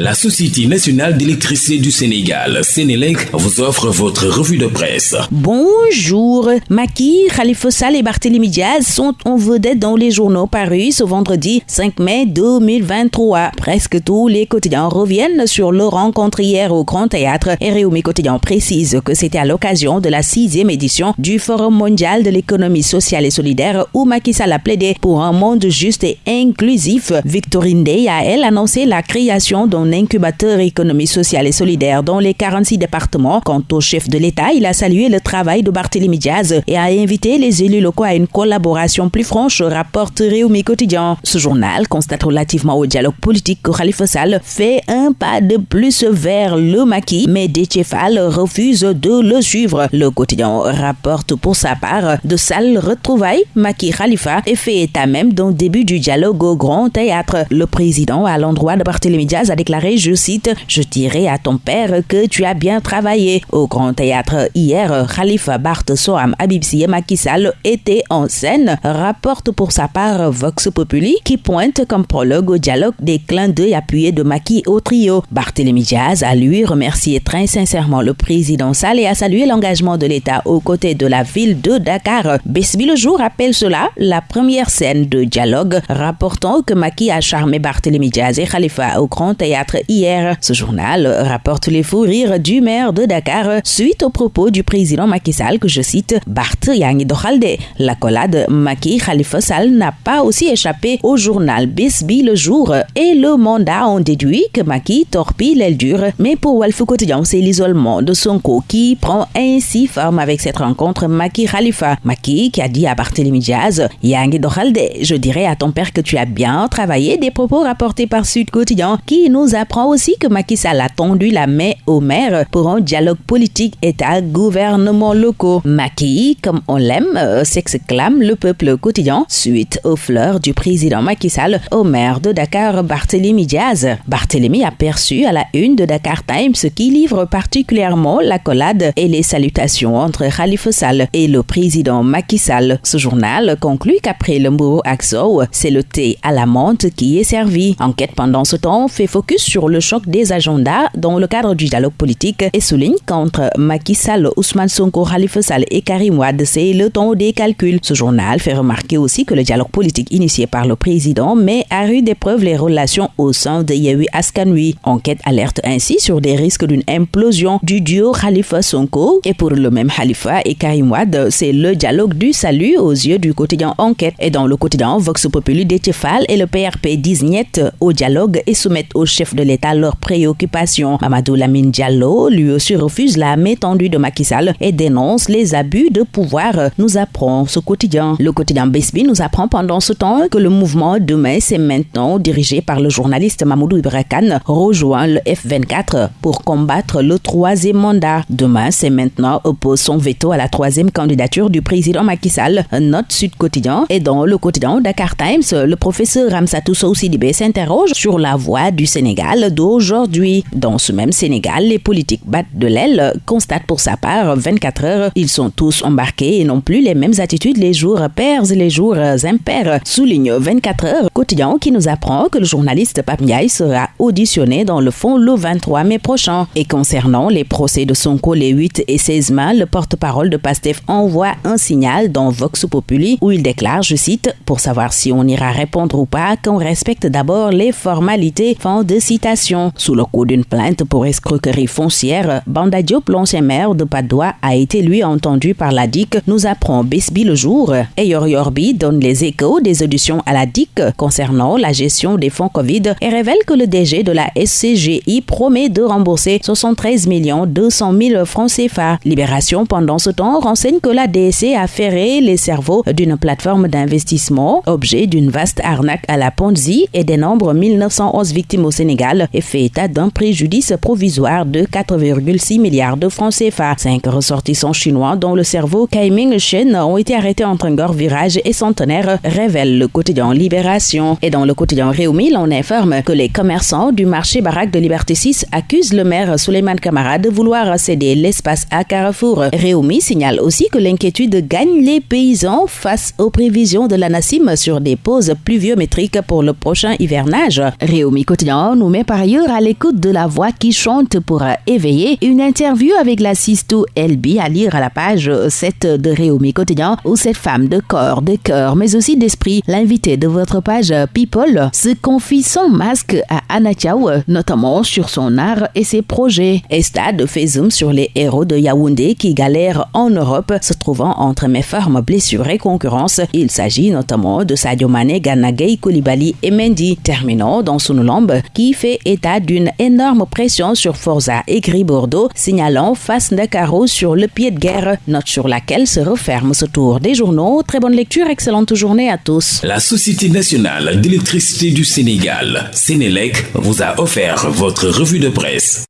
La Société nationale d'électricité du Sénégal, Sénélec, vous offre votre revue de presse. Bonjour. Maki, Khalifa Sall et Barthélémy Diaz sont en vedette dans les journaux parus ce vendredi 5 mai 2023. Presque tous les quotidiens reviennent sur leur rencontre hier au Grand Théâtre et Réumi Quotidien précise que c'était à l'occasion de la sixième édition du Forum mondial de l'économie sociale et solidaire où Macky Sall a plaidé pour un monde juste et inclusif. Victorine Day a, elle, annoncé la création d'un incubateur économie sociale et solidaire dans les 46 départements. Quant au chef de l'État, il a salué le travail de Barthélémy Diaz et a invité les élus locaux à une collaboration plus franche, rapporte Réumi Quotidien. Ce journal constate relativement au dialogue politique que Khalifa Sall fait un pas de plus vers le maquis, mais Détchefal refuse de le suivre. Le quotidien rapporte pour sa part de sales retrouvailles. Maki Khalifa est fait état même d'un début du dialogue au Grand Théâtre. Le président, à l'endroit de Barthélémy Diaz, a déclaré je cite, Je dirais à ton père que tu as bien travaillé. Au Grand Théâtre hier, Khalifa Bart Soham et Macky étaient en scène, rapporte pour sa part Vox Populi, qui pointe comme prologue au dialogue des clins d'œil appuyés de Macky au trio. Barthélémy Diaz a lui remercié très sincèrement le président Sall et a salué l'engagement de l'État aux côtés de la ville de Dakar. Besbi le jour appelle cela la première scène de dialogue, rapportant que Macky a charmé Barthélémy Diaz et Khalifa au Grand Théâtre hier. Ce journal rapporte les fous rires du maire de Dakar suite aux propos du président Macky Sall que je cite Bart Yangi Dokhalde. La collade Macky Khalifa Sall n'a pas aussi échappé au journal Bisbi le jour et le mandat ont déduit que Macky torpille l'aile dure. Mais pour Walfou Quotidien, c'est l'isolement de Sonko qui prend ainsi forme avec cette rencontre Macky Khalifa. Macky qui a dit à Barthélémy Diaz Yangi Dokhalde, je dirais à ton père que tu as bien travaillé des propos rapportés par Sud Quotidien qui nous apprend aussi que Macky Sall a tendu la main au maire pour un dialogue politique État-gouvernement locaux. Macky, comme on l'aime, euh, s'exclame le peuple quotidien suite aux fleurs du président Macky Sall au maire de Dakar, Barthélémy Diaz. Barthélémy a perçu à la une de Dakar Times qui livre particulièrement la collade et les salutations entre Khalifa Sall et le président Macky Sall. Ce journal conclut qu'après le mot Axo, c'est le thé à la menthe qui est servi. Enquête pendant ce temps fait focus sur le choc des agendas dans le cadre du dialogue politique et souligne qu'entre Macky Sall, Ousmane Sonko, Khalifa Sall et Karim Wade, c'est le temps des calculs. Ce journal fait remarquer aussi que le dialogue politique initié par le président met à rude épreuve les relations au sein de Yehui Askanui. Enquête alerte ainsi sur des risques d'une implosion du duo Khalifa Sonko et pour le même Khalifa et Karim Wade, c'est le dialogue du salut aux yeux du quotidien Enquête et dans le quotidien Vox Populi Détiefal et le PRP disent au dialogue et soumettent au chef de l'État leurs préoccupations. Mamadou Lamine Diallo, lui aussi, refuse la main tendue de Macky Sall et dénonce les abus de pouvoir, nous apprend ce quotidien. Le quotidien Besbi nous apprend pendant ce temps que le mouvement Demain, c'est maintenant dirigé par le journaliste Mamoudou Ibrakan, rejoint le F24 pour combattre le troisième mandat. Demain, c'est maintenant oppose son veto à la troisième candidature du président Macky Sall. Note Sud Quotidien et dans le quotidien Dakar Times, le professeur Ramsatou Soussidibé s'interroge sur la voix du Sénégal d'aujourd'hui. Dans ce même Sénégal, les politiques battent de l'aile, constatent pour sa part 24 heures, ils sont tous embarqués et n'ont plus les mêmes attitudes les jours pairs et les jours impairs. Souligne 24 heures quotidien qui nous apprend que le journaliste Pape sera auditionné dans le fond le 23 mai prochain. Et concernant les procès de Sonko les 8 et 16 mai, le porte-parole de PASTEF envoie un signal dans Vox Populi où il déclare, je cite, pour savoir si on ira répondre ou pas, qu'on respecte d'abord les formalités. Fin de Sous le coup d'une plainte pour escroquerie foncière, Banda Diop, l'ancien maire de Padoua, a été lui entendu par la DIC, nous apprend Bisby le jour. Et Yorbi donne les échos des auditions à la DIC concernant la gestion des fonds Covid et révèle que le DG de la SCGI promet de rembourser 73 200 000 francs CFA. Libération pendant ce temps renseigne que la DSC a ferré les cerveaux d'une plateforme d'investissement, objet d'une vaste arnaque à la Ponzi et des nombres 1911 victimes au Sénégal et fait état d'un préjudice provisoire de 4,6 milliards de francs CFA. Cinq ressortissants chinois dont le cerveau Kaiming Shen ont été arrêtés entre un gore virage et centenaire, révèle le quotidien Libération. Et dans le quotidien Réumi, on informe que les commerçants du marché baraque de Liberté 6 accusent le maire Suleiman Kamara de vouloir céder l'espace à Carrefour. Réumi signale aussi que l'inquiétude gagne les paysans face aux prévisions de la NASIM sur des pauses pluviométriques pour le prochain hivernage. Réumi quotidien nous nous met par ailleurs à l'écoute de la voix qui chante pour éveiller. Une interview avec la Sisto LB à lire à la page 7 de Réumi Quotidien où cette femme de corps, de cœur, mais aussi d'esprit, l'invité de votre page People, se confie sans masque à Anna Chao, notamment sur son art et ses projets. Estade fait zoom sur les héros de Yaoundé qui galèrent en Europe, se trouvant entre méformes, blessures et concurrence. Il s'agit notamment de Sadio Mane, Ganagay, Koulibaly et Mendy. Terminons dans Sunulambe qui fait état d'une énorme pression sur Forza et Gris Bordeaux, signalant face Dakaro sur le pied de guerre, note sur laquelle se referme ce tour des journaux. Très bonne lecture, excellente journée à tous. La Société nationale d'électricité du Sénégal, Sénélec, vous a offert votre revue de presse.